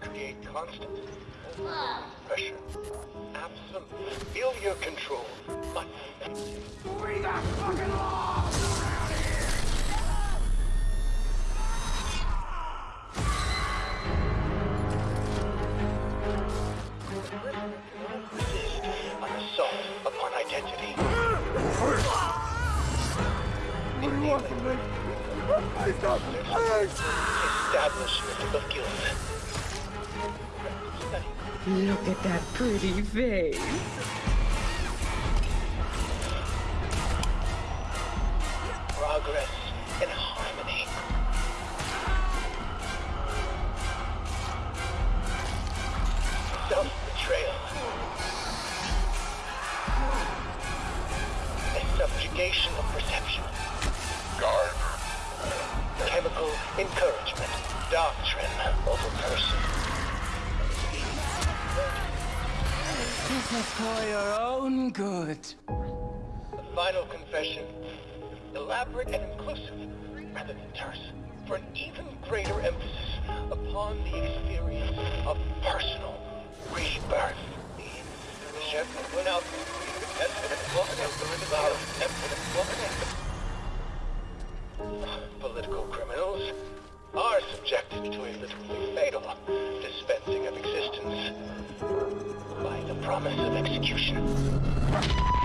Constant pressure. Absolutely. Milieu control. But We got fucking laws around here! resist an assault upon identity. What do you want from me? I! Establishment of guilt. Study. Look at that pretty face. Progress and harmony. Self-betrayal. A subjugation of perception. Guard. Chemical encouragement. Doctrine over person. This is for your own good. The final confession. Elaborate and inclusive, rather than terse, for an even greater emphasis upon the experience of personal rebirth. Chef went out. Political criminals are subjected to a literally promise of execution.